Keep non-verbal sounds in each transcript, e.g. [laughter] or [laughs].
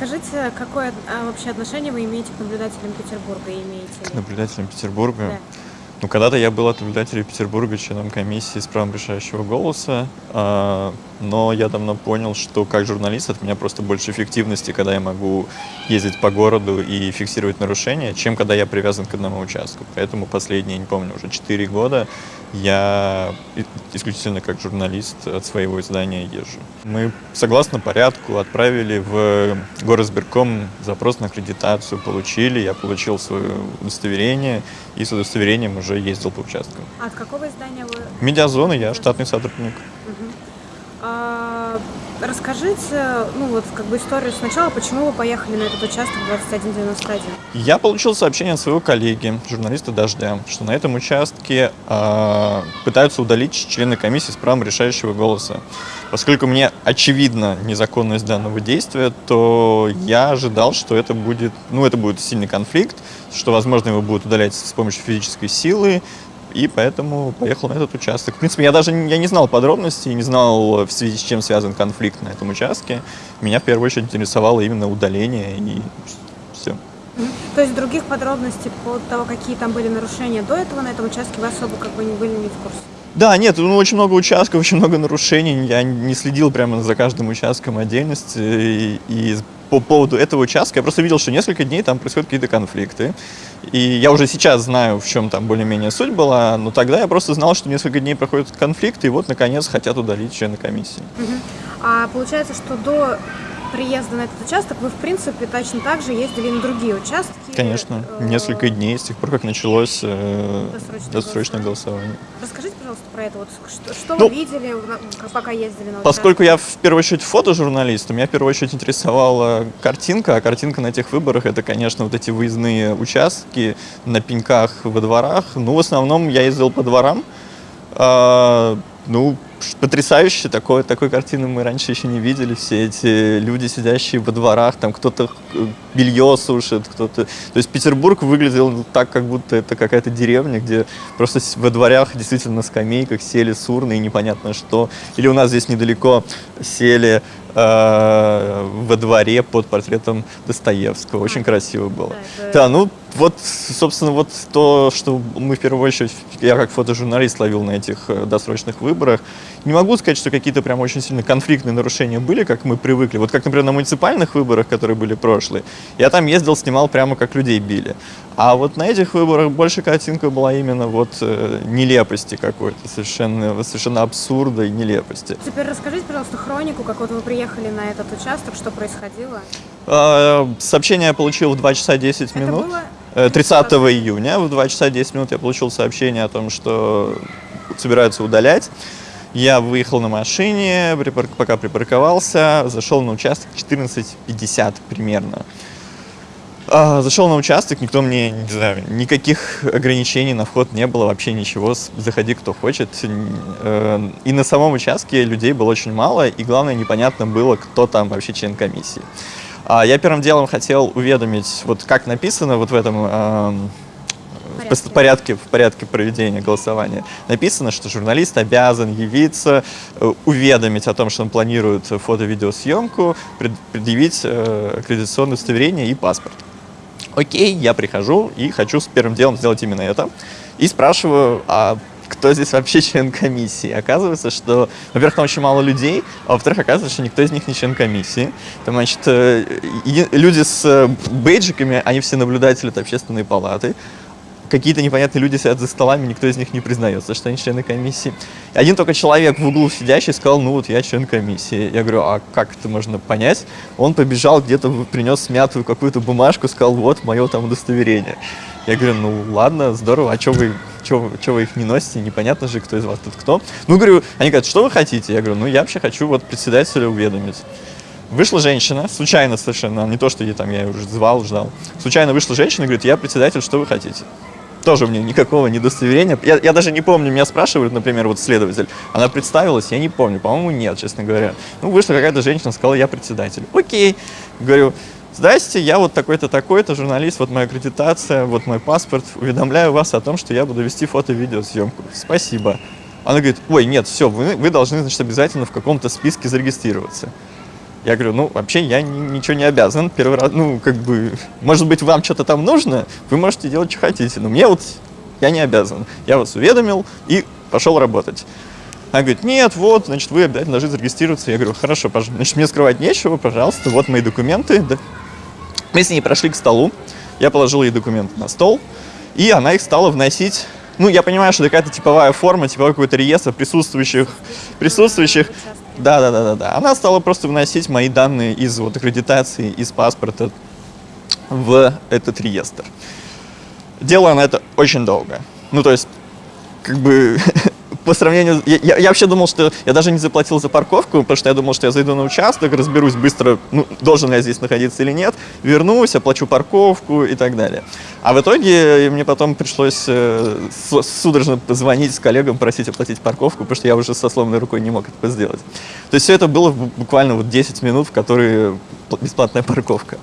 Расскажите, какое а, вообще отношение вы имеете к наблюдателям Петербурга? Имеете К наблюдателям Петербурга? Да. Ну, когда-то я был от наблюдателей Петербурга членом комиссии с правом решающего голоса, а, но я давно понял, что как журналист от меня просто больше эффективности, когда я могу ездить по городу и фиксировать нарушения, чем когда я привязан к одному участку. Поэтому последние, не помню, уже 4 года я исключительно как журналист от своего издания езжу. Мы, согласно порядку, отправили в горосберком запрос на аккредитацию, получили, я получил свое удостоверение и с удостоверением уже ездил по участкам. А от какого издания вы? Медиазона, я штатный сотрудник. Расскажите, ну вот как бы историю сначала, почему вы поехали на этот участок 2191? Я получил сообщение от своего коллеги, журналиста «Дождя», что на этом участке а, пытаются удалить члены комиссии с правом решающего голоса. Поскольку мне очевидна незаконность данного действия, то я ожидал, что это будет, ну, это будет сильный конфликт, что, возможно, его будут удалять с помощью физической силы, и поэтому поехал на этот участок. В принципе, я даже я не знал подробностей, не знал, в связи с чем связан конфликт на этом участке. Меня в первую очередь интересовало именно удаление и все. То есть других подробностей по того, какие там были нарушения до этого на этом участке, вы особо как бы не были не в курсе? Да, нет, ну очень много участков, очень много нарушений. Я не следил прямо за каждым участком отдельности. И, и по поводу этого участка я просто видел, что несколько дней там происходят какие-то конфликты. И я уже сейчас знаю, в чем там более-менее суть была, но тогда я просто знал, что несколько дней проходят конфликты, и вот, наконец, хотят удалить члена комиссии. Мгм. А получается, что до приезда на этот участок вы, в принципе, точно так же ездили на другие участки? Конечно, э, несколько дней с тех пор, как началось э, Досрочное досрочное голосование. Расскажите, пожалуйста, про это. Вот что, что Ну, вы видели, пока ездили на Поскольку участок? я в первую очередь фотожурналист, меня в первую очередь интересовала картинка, а картинка на этих выборах это, конечно, вот эти выездные участки на пеньках во дворах. Ну, в основном я ездил по дворам. А, ну, потрясающе, такой, такой картины мы раньше еще не видели. Все эти люди, сидящие во дворах, там кто-то э, белье сушит, кто-то... То есть Петербург выглядел так, как будто это какая-то деревня, где просто с- во дворях действительно на скамейках сели сурны и непонятно что. Или у нас здесь недалеко сели э, во дворе под портретом Достоевского. Очень А. красиво было. Да, это- Да, ну вот, собственно, вот то, что мы в первую очередь, я как фотожурналист ловил на этих э, досрочных выборах. Не могу сказать, что какие-то прям очень сильно конфликтные нарушения были, как мы привыкли. Вот как, например, на муниципальных выборах, которые были прошлые, я там ездил, снимал прямо как людей били. А вот на этих выборах больше картинка была именно вот э, нелепости какой-то, совершенно, совершенно абсурда и нелепости. Теперь расскажите, пожалуйста, хронику, как вот вы приехали на этот участок, что происходило. Э, Сообщение я получил в 2 часа 10 Это минут. было... Э, 30 июня в 2 часа 10 минут я получил сообщение о том, что собираются удалять. Я выехал на машине, припар- пока припарковался, зашел на участок 14.50 примерно. А, Зашел на участок, никто мне, не знаю, никаких ограничений на вход не было, вообще ничего, заходи кто хочет. Э, И на самом участке людей было очень мало, и главное, непонятно было, кто там вообще член комиссии. А Я первым делом хотел уведомить, вот как написано вот в этом эм, в Порядке. в порядке проведения голосования написано, что журналист обязан явиться, э, уведомить о том, что он планирует фото-видеосъемку, пред- предъявить э, аккредитационное удостоверение и паспорт. Окей, я прихожу и хочу с первым делом сделать именно это. И спрашиваю, а кто здесь вообще член комиссии? Оказывается, что, во-первых, там очень мало людей, а во-вторых, оказывается, что никто из них не член комиссии. Там, значит, э, люди с бейджиками, они все наблюдатели от общественной палаты. Какие-то непонятные люди сидят за столами, никто из них не признается, что они члены комиссии. Один только человек в углу сидящий сказал, ну вот я член комиссии. Я говорю, а как это можно понять? Он побежал где-то, принес смятую какую-то бумажку, сказал, вот мое там удостоверение. Я говорю, ну ладно, здорово, а что вы, чё, чё вы их не носите? Непонятно же, кто из вас тут кто. Ну, говорю, они говорят, что вы хотите? Я говорю, ну я вообще хочу вот председателя уведомить. Вышла женщина, случайно совершенно, не то, что я, там, я ее уже звал, ждал. Случайно вышла женщина и говорит, я председатель, что вы хотите? Тоже мне никакого недостоверения. Я, я даже не помню, меня спрашивают, например, вот следователь, она представилась, я не помню, по-моему, нет, честно говоря. Ну, вышла какая-то женщина, сказала, я председатель. Окей. Говорю, здрасте, я вот такой-то, такой-то, журналист, вот моя аккредитация, вот мой паспорт. Уведомляю вас о том, что я буду вести фото-видеосъемку. Спасибо. Она говорит, ой, нет, все, вы, вы должны, значит, обязательно в каком-то списке зарегистрироваться. Я говорю, ну, вообще я ни- ничего не обязан. Первый раз, ну, как бы, может быть, вам что-то там нужно, вы можете делать, что хотите. Но мне вот, я не обязан. Я вас уведомил и пошел работать. Она говорит, нет, вот, значит, вы обязательно должны зарегистрироваться. Я говорю, хорошо, пожалуйста. Значит, мне скрывать нечего, пожалуйста, вот мои документы. Да. Мы с ней прошли к столу, я положил ей документы на стол, и она их стала вносить. Ну, я понимаю, что это какая-то типовая форма, типовой какой-то реестр присутствующих, присутствующих. Да, да, да, да, да. Она стала просто вносить мои данные из вот аккредитации, из паспорта в этот реестр. Делала она это очень долго. Ну, то есть, как бы [laughs] по сравнению... Я, я- я вообще думал, что я даже не заплатил за парковку, потому что я думал, что я зайду на участок, разберусь быстро, ну, должен я здесь находиться или нет, вернусь, оплачу парковку и так далее. А в итоге мне потом пришлось э, судорожно позвонить с коллегам, просить оплатить парковку, потому что я уже со сломанной рукой не мог это сделать. То есть все это было бу- буквально вот 10 минут, в которые пл- бесплатная парковка.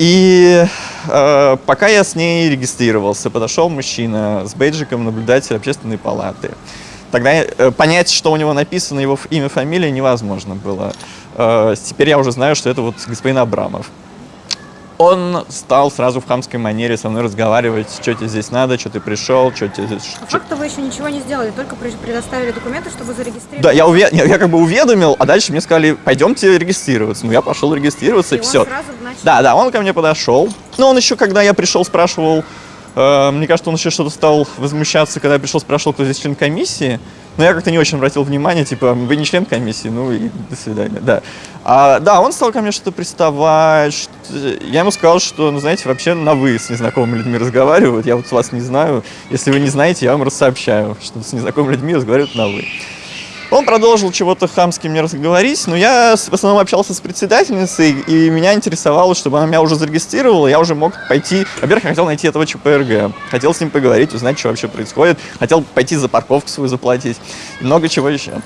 И э, пока я с ней регистрировался, подошел мужчина с бейджиком наблюдатель общественной палаты. Тогда э, понять, что у него написано, его имя, фамилия, невозможно было. Э, теперь я уже знаю, что это вот господин Абрамов. Он стал сразу в хамской манере со мной разговаривать, что тебе здесь надо, что ты пришел, что тебе здесь... По факту вы еще ничего не сделали, только предоставили документы, чтобы зарегистрировать. Да, я, уве- я, я как бы уведомил, а дальше мне сказали, пойдемте регистрироваться. Ну, я пошел регистрироваться, и, И все. Да, да, он ко мне подошел. Но он еще, когда я пришел, спрашивал, мне кажется, он еще что-то стал возмущаться, когда я пришел, спрашивал, кто здесь член комиссии. Но я как-то не очень обратил внимание, типа, вы не член комиссии, ну и до свидания, да. А, да, он стал ко мне что-то приставать. что- Я ему сказал, что, ну, знаете, вообще на «вы» с незнакомыми людьми разговаривают. Я вот вас не знаю. Если вы не знаете, я вам рассообщаю, что с незнакомыми людьми разговаривают на «вы». Он продолжил чего-то хамски мне разговорить, но я в основном общался с председательницей, и меня интересовало, чтобы она меня уже зарегистрировала, я уже мог пойти... Во-первых, я хотел найти этого ЧПРГ, хотел с ним поговорить, узнать, что вообще происходит, хотел пойти за парковку свою заплатить, и много чего еще.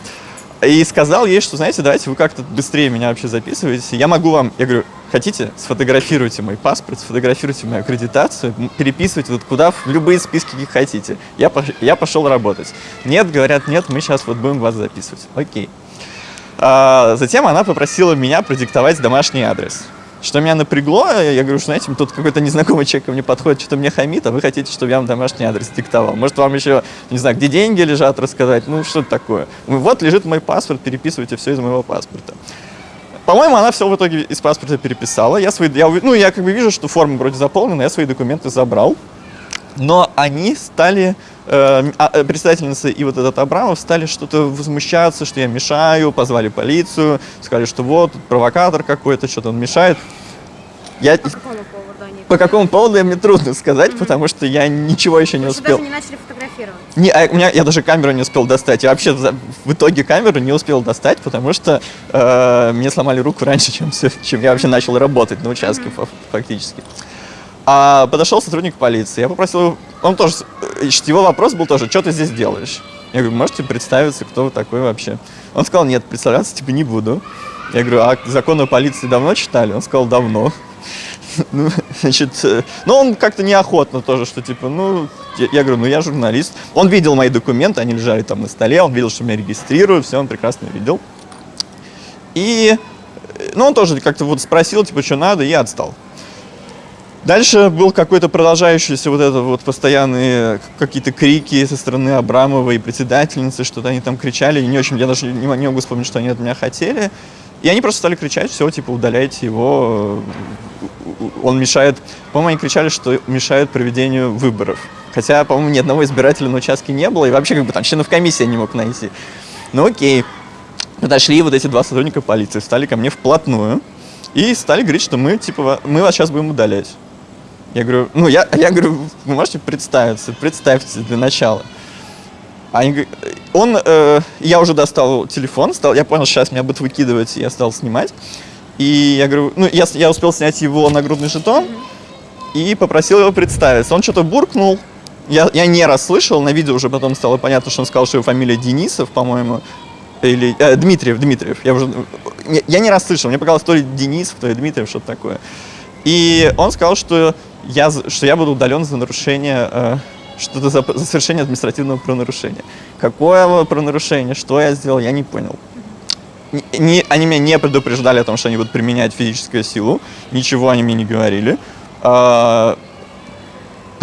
И сказал ей, что, знаете, давайте вы как-то быстрее меня вообще записываете. Я могу вам, я говорю, хотите, сфотографируйте мой паспорт, сфотографируйте мою аккредитацию, переписывайте вот куда, в любые списки, какие хотите. Я, пош- я пошел работать. Нет, говорят, нет, мы сейчас вот будем вас записывать. Окей. А, затем она попросила меня продиктовать домашний адрес. Что меня напрягло, я говорю, что, знаете, тут какой-то незнакомый человек ко мне подходит, что-то мне хамит, а вы хотите, чтобы я вам домашний адрес диктовал. Может, вам еще, не знаю, где деньги лежат, рассказать, ну, что это такое. Вот лежит мой паспорт, переписывайте все из моего паспорта. По-моему, она все в итоге из паспорта переписала. Я свои, я, ну, я как бы вижу, что форма вроде заполнена, я свои документы забрал. Но они стали, а, председательница и вот этот Абрамов стали что-то возмущаться, что я мешаю, позвали полицию, сказали, что вот, провокатор какой-то, что-то он мешает. Я, По какому поводу они? по какому поводу, мне трудно сказать, потому что я ничего еще не Вы успел. даже не начали фотографировать. Не, а у меня, я даже камеру не успел достать. Я вообще в итоге камеру не успел достать, потому что э, мне сломали руку раньше, чем, чем я вообще начал работать на участке фа- фактически. А подошел сотрудник полиции. Я попросил его, он тоже, с- э, его вопрос был тоже, что ты здесь делаешь? Я говорю, можете представиться, кто вы такой вообще? Он сказал, нет, представляться типа не буду. Я говорю, а закон о полиции давно читали? Он сказал, давно. [laughs] Ну, значит, э, ну, он как-то неохотно тоже, что типа, ну, я, я говорю, ну, я журналист. Он видел мои документы, они лежали там на столе, он видел, что меня регистрируют, все, он прекрасно видел. И, э, ну, он тоже как-то вот спросил, типа, что надо, и отстал. Дальше был какой-то продолжающийся вот это вот постоянные какие-то крики со стороны Абрамова и председательницы, что-то они там кричали, и не очень, я даже не, мо- не могу вспомнить, что они от меня хотели. И они просто стали кричать, все, типа, удаляйте его, он мешает, по-моему, они кричали, что мешает проведению выборов. Хотя, по-моему, ни одного избирателя на участке не было, и вообще, как бы, там, членов комиссии не мог найти. Ну, окей. Подошли вот эти два сотрудника полиции, встали ко мне вплотную и стали говорить, что мы, типа, мы вас сейчас будем удалять. Я говорю, ну, я, я говорю, вы можете представиться, представьте для начала. Они он, э, я уже достал телефон, стал, я понял, сейчас меня будут выкидывать, я стал снимать. И я говорю, ну, я, я успел снять его нагрудный жетон и попросил его представиться. Он что-то буркнул, я, я не расслышал, на видео уже потом стало понятно, что он сказал, что его фамилия Денисов, по-моему, или э, Дмитриев, Дмитриев. Я уже, не- я не расслышал, мне показалось то ли Денисов, то ли Дмитриев, что-то такое. И он сказал, что я, что я буду удален за нарушение, э, что-то за, за совершение административного правонарушения. Какое правонарушение, что я сделал, я не понял. не, они меня не предупреждали о том, что они будут применять физическую силу. Ничего они мне не говорили. А,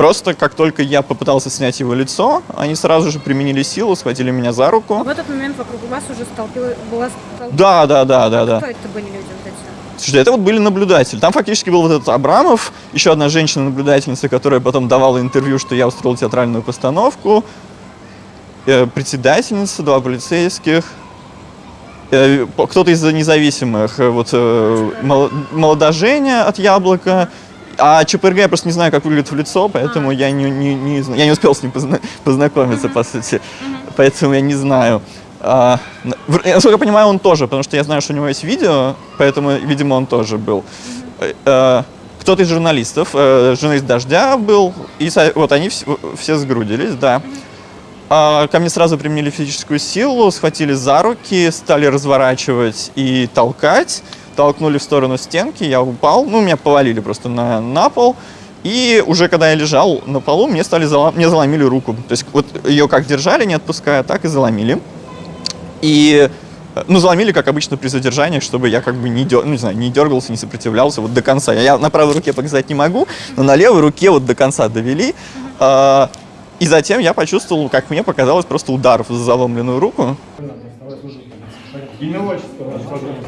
Просто как только я попытался снять его лицо, они сразу же применили силу, схватили меня за руку. В этот момент вокруг вас уже столпилась... Была Да, да, да, да, да. Кто это были люди вот эти? Слушай, это вот были наблюдатели. Там фактически был вот этот Абрамов, еще одна женщина-наблюдательница, которая потом давала интервью, что я устроил театральную постановку, э, председательница, два полицейских, э, кто-то из независимых, э, вот э, мол- молодожене от Яблока, а ЧПРГ я просто не знаю, как выглядит в лицо, поэтому я не, не, не я не успел с ним позна- познакомиться, по сути, поэтому я не знаю. А, насколько я понимаю, он тоже, потому что я знаю, что у него есть видео, поэтому, видимо, он тоже был. Э, Кто-то из журналистов, э, журналист «Дождя» был, и вот они вс- все сгрудились, да. А, Ко мне сразу применили физическую силу, схватили за руки, стали разворачивать и толкать. Толкнули в сторону стенки, я упал, ну, меня повалили просто на, на пол. И уже когда я лежал на полу, мне стали зала- мне заломили руку. То есть вот ее как держали, не отпуская, так и заломили. И э, ну, заломили, как обычно, при задержаниях, чтобы я как бы не, дер... ну, не, знаю, не дергался, не сопротивлялся вот до конца. Я на правой руке показать не могу, но на левой руке вот до конца довели. А, И затем я почувствовал, как мне показалось, просто удар в заломленную руку. Имя отчество пожалуйста.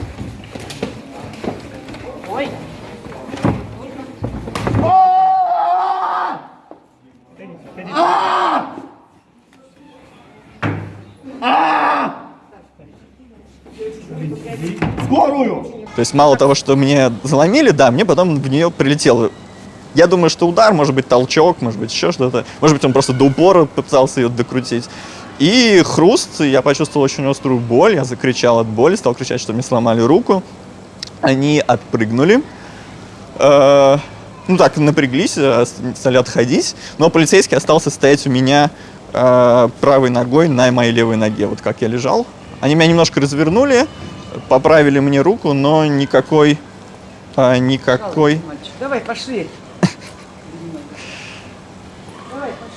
Скорую! То есть мало того, что мне заломили, да, мне потом в нее прилетело. Я думаю, что удар, может быть, толчок, может быть, еще что-то. Может быть, он просто до упора попытался ее докрутить. И хруст, я почувствовал очень острую боль, я закричал от боли, стал кричать, что мне сломали руку. Они отпрыгнули. Э, ну так, напряглись, э, стали отходить. Но полицейский остался стоять у меня э, правой ногой на моей левой ноге, вот как я лежал. Они меня немножко развернули, поправили мне руку, но никакой, э, никакой... Давай, пошли.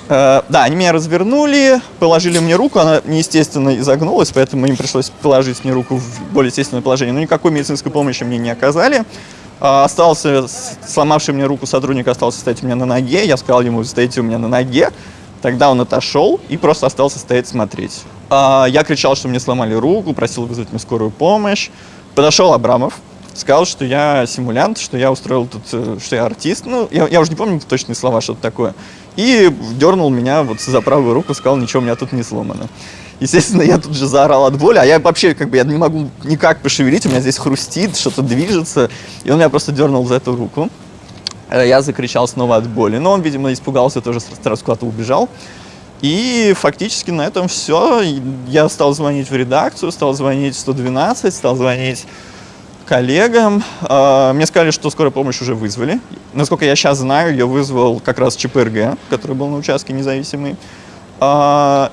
Э, да, они меня развернули, положили мне руку, она неестественно изогнулась, поэтому им пришлось положить мне руку в более естественное положение. Но никакой медицинской помощи мне не оказали. А, Остался, сломавший мне руку сотрудник остался стоять у меня на ноге. Я сказал ему, стоите у меня на ноге. Тогда он отошел и просто остался стоять смотреть. А, Я кричал, что мне сломали руку, просил вызвать мне скорую помощь. Подошел Абрамов, сказал, что я симулянт, что я устроил тут, э, что я артист. Ну, я, я уже не помню точные слова, что-то такое. И дернул меня вот за правую руку, сказал, ничего у меня тут не сломано. Естественно, я тут же заорал от боли, а я вообще как бы я не могу никак пошевелить, у меня здесь хрустит, что-то движется. И он меня просто дернул за эту руку. Э, Я закричал снова от боли. Но он, видимо, испугался, тоже сразу куда-то убежал. И фактически на этом все. Я стал звонить в редакцию, стал звонить в 112, стал звонить коллегам. А, Мне сказали, что скорая помощь уже вызвали. Насколько я сейчас знаю, ее вызвал как раз ЧПРГ, который был на участке независимый. А,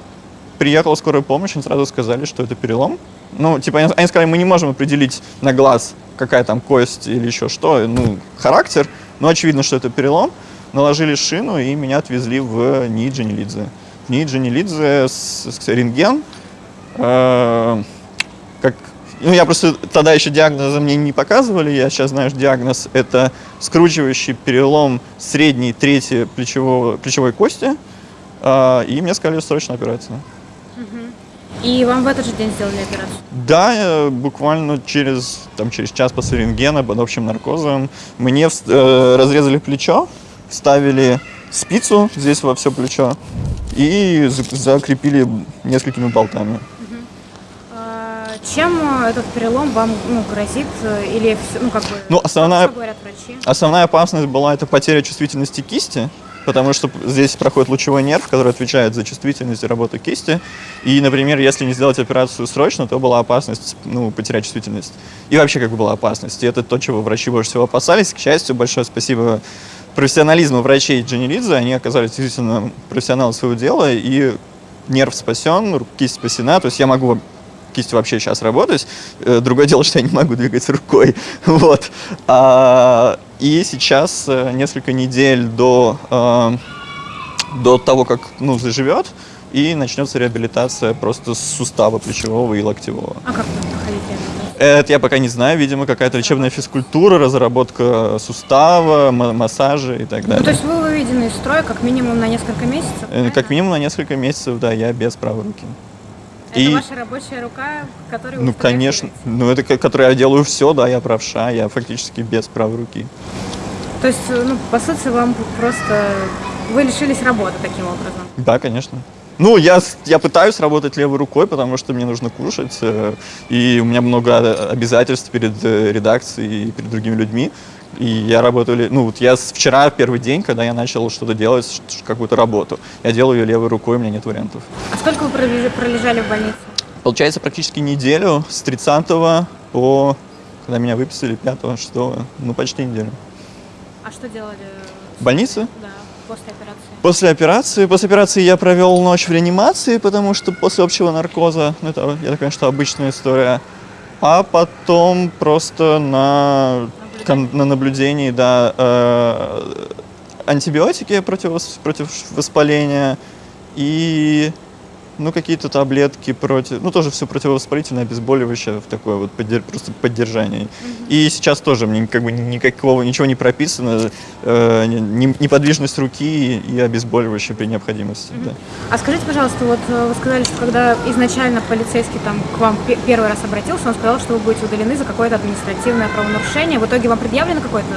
Приехала скорая помощь, они сразу сказали, что это перелом. Ну, типа, они сказали, мы не можем определить на глаз, какая там кость или еще что, ну, характер, но очевидно, что это перелом. Наложили шину и меня отвезли в НИИ Джанилидзе. В НИИ Джанилидзе с, с рентген. Э, как, ну, я просто тогда еще диагноза мне не показывали, я сейчас знаю, что диагноз это скручивающий перелом средней трети плечевого, плечевой кости. Э, и мне сказали срочная операция. И вам в этот же день сделали операцию? Да, э, буквально через, там, через час после рентгена под общим наркозом мне э, разрезали плечо, вставили спицу здесь во все плечо и за- закрепили несколькими болтами. А, Чем э, этот перелом вам ну, грозит? э, Или ну, как бы, Ну, основная-? Основная опасность была это потеря чувствительности кисти, потому что здесь проходит лучевой нерв, который отвечает за чувствительность и работу кисти. И, например, если не сделать операцию срочно, то была опасность ну, потерять чувствительность. И вообще как бы была опасность. И это то, чего врачи больше всего опасались. К счастью, большое спасибо профессионализму врачей Дженеридзе. Они оказались действительно профессионалы своего дела, и нерв спасен, кисть спасена. То есть я могу кистью вообще сейчас работать. Э, Другое дело, что я не могу двигать рукой. [laughs] Вот. А, и сейчас, э, несколько недель до, э, до того, как ну, заживет, и начнется реабилитация просто с сустава плечевого и локтевого. А как проходить реабилитация? Это я пока не знаю, видимо, какая-то лечебная физкультура, разработка сустава, ма- массажи и так Ну, то далее. есть вы выведены из строя как минимум на несколько месяцев? Э, правильно? Как минимум на несколько месяцев, да, я без правой руки. Это и- ваша рабочая рука, которой вы Ну, конечно. Ну, это ко- который я делаю все, да, я правша, я фактически без правой руки. То есть, ну, по сути, вам просто... Вы лишились работы таким образом. Да, конечно. Ну, я, я пытаюсь работать левой рукой, потому что мне нужно кушать, э, и у меня много э, обязательств перед э, редакцией и перед другими людьми. И я работаю, ну вот я вчера первый день, когда я начал что-то делать, какую-то работу, я делаю ее левой рукой, у меня нет вариантов. А сколько вы пролежали, в больнице? Получается практически неделю с 30 по, когда меня выписали, 5 6 ну почти неделю. А что делали? В больнице? Да, после операции. После операции, после операции я провел ночь в реанимации, потому что после общего наркоза, ну, это, я что обычная история, а потом просто на, на наблюдении, да, э, антибиотики против, против воспаления и ну, какие-то таблетки против, ну, тоже все противовоспалительное, обезболивающее, в такое вот поддер- просто поддержание. И сейчас тоже мне как бы никакого, ничего не прописано, э, не- неподвижность руки и обезболивающее при необходимости, да. А скажите, пожалуйста, вот э, вы сказали, что когда изначально полицейский там к вам пе- первый раз обратился, он сказал, что вы будете удалены за какое-то административное правонарушение. В итоге вам предъявлено какое-то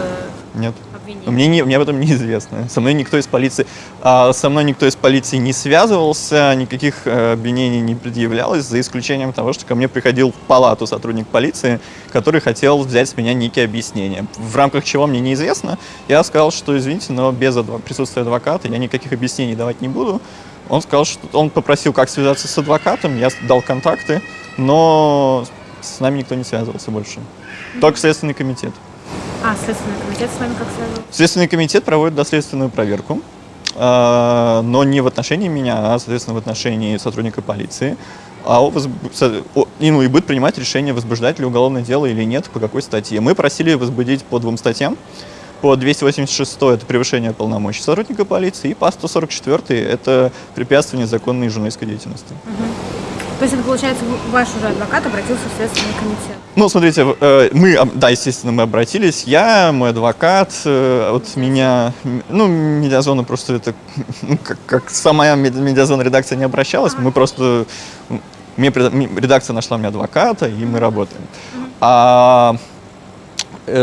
Нет. Обвинение? Мне, не, мне об этом неизвестно. Со мной никто из полиции, а, со мной никто из полиции не связывался, никаких э, обвинений не предъявлялось, за исключением того, что ко мне приходил в палату сотрудник полиции, который хотел взять с меня некие объяснения. В рамках чего мне неизвестно. Я сказал, что извините, но без адво- присутствия адвоката я никаких объяснений давать не буду. Он сказал, что он попросил, как связаться с адвокатом, я дал контакты, но с нами никто не связывался больше. Только Следственный комитет. А, Следственный комитет с вами как связывался? Следственный комитет проводит доследственную проверку, э, но не в отношении меня, а, соответственно, в отношении сотрудника полиции. А о- и, будет принимать решение, возбуждать ли уголовное дело или нет, по какой статье. Мы просили возбудить по двум статьям. По 286 это превышение полномочий сотрудника полиции, и по 144 это препятствие незаконной журналистской деятельности. То есть это, получается, ваш уже адвокат обратился в Следственный комитет? Ну, смотрите, э, мы, да, естественно, мы обратились. Я, мой адвокат, э, вот меня, м, ну, медиазона просто это, ну, как, как сама мед- медиазона редакция не обращалась, мы просто, мне, редакция нашла мне адвоката, и мы работаем. А э,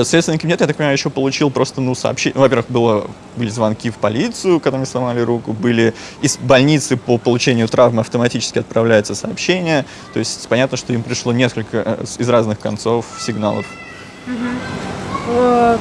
Следственный комитет, я так понимаю, еще получил просто, ну, сообщение. Во-первых, было, были звонки в полицию, когда мне сломали руку, были из больницы по получению травмы автоматически отправляется сообщение. То есть понятно, что им пришло несколько э, из разных концов сигналов. Э,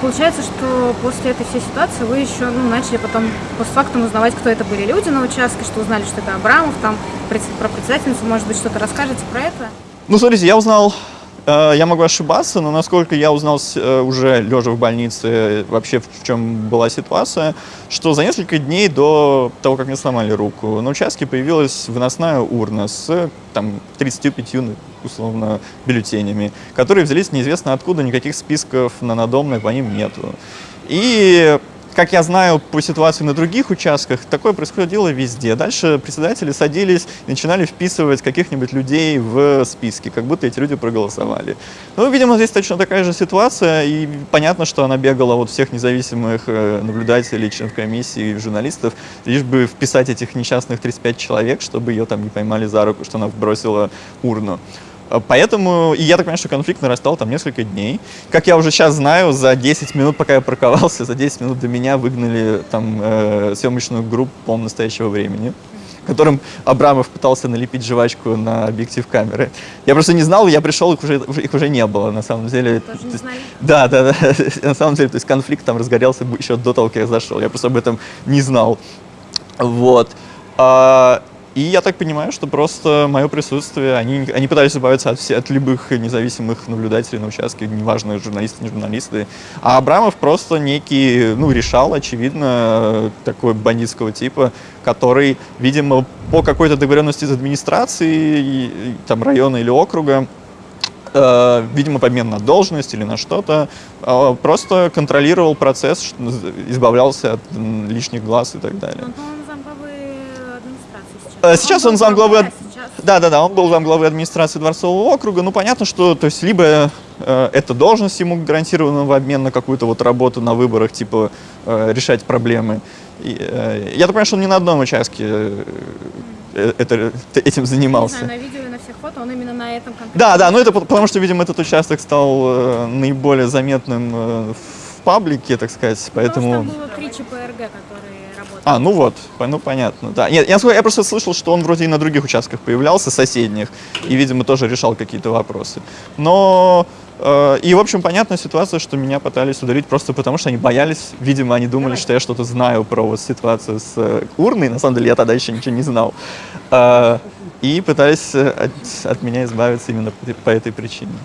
Получается, что после этой всей ситуации вы еще ну, начали потом постфактум узнавать, кто это были люди на участке, что узнали, что это Абрамов, там про председательницу, может быть, что-то расскажете про это? Ну, смотрите, я узнал, э, я могу ошибаться, но насколько я узнал э, уже лежа в больнице, э, вообще в, чем была ситуация, что за несколько дней до того, как мне сломали руку, на участке появилась выносная урна с там, 35 ну, условно бюллетенями, которые взялись неизвестно откуда, никаких списков на надомной по ним нету. И как я знаю по ситуации на других участках, такое происходило везде. Дальше председатели садились начинали вписывать каких-нибудь людей в списки, как будто эти люди проголосовали. Ну, видимо, здесь точно такая же ситуация, и понятно, что она бегала от всех независимых э, наблюдателей, членов комиссии, журналистов, лишь бы вписать этих несчастных 35 человек, чтобы ее там не поймали за руку, что она бросила урну. А, Поэтому, и я так понимаю, что конфликт нарастал там несколько дней. Как я уже сейчас знаю, за 10 минут, пока я парковался, за 10 минут до меня выгнали там э, съемочную группу, по настоящего времени которым Абрамов пытался налепить жвачку на объектив камеры. Я просто не знал, я пришел, их уже, их уже не было, на самом деле. Тоже То не знали? Да, да, да. [laughs] На самом деле, то есть конфликт там разгорелся еще до того, как я зашел. Я просто об этом не знал. Вот. И я так понимаю, что просто мое присутствие, они, они пытались избавиться от, все, от любых независимых наблюдателей на участке, неважно, журналисты, не журналисты. А Абрамов просто некий, ну, решал, очевидно, такой бандитского типа, который, видимо, по какой-то договоренности с администрацией, там, района или округа, э, видимо, помен на должность или на что-то, э, просто контролировал процесс, избавлялся от лишних глаз и так далее. Замглавы администрации сейчас. Э, сейчас он был замглавы Да, да, да, он был там главой администрации Дворцового округа. Ну, понятно, что, то есть, либо э, эта должность ему гарантирована в обмен на какую-то вот работу на выборах, типа э, решать проблемы. И, э, я так понимаю, что он не на одном участке э, э, это, этим Не занимался. знаю, на видео и на всех фото он именно на этом конкретном. Да, да, ну это по- потому что, видимо, этот участок стал э, наиболее заметным э, в паблике, так сказать, поэтому... Просто было три ЧПРГ, работали. А, ну вот, ну понятно, да. Нет, я, я просто слышал, что он вроде и на других участках появлялся, соседних, и, видимо, тоже решал какие-то вопросы. Но, э, и, в общем, понятная ситуация, что меня пытались удалить просто потому, что они боялись, видимо, они думали, что я что-то знаю про вот ситуацию с э, урной, на самом деле я тогда еще ничего не знал. Э, и пытались э, от, от меня избавиться именно по по этой причине.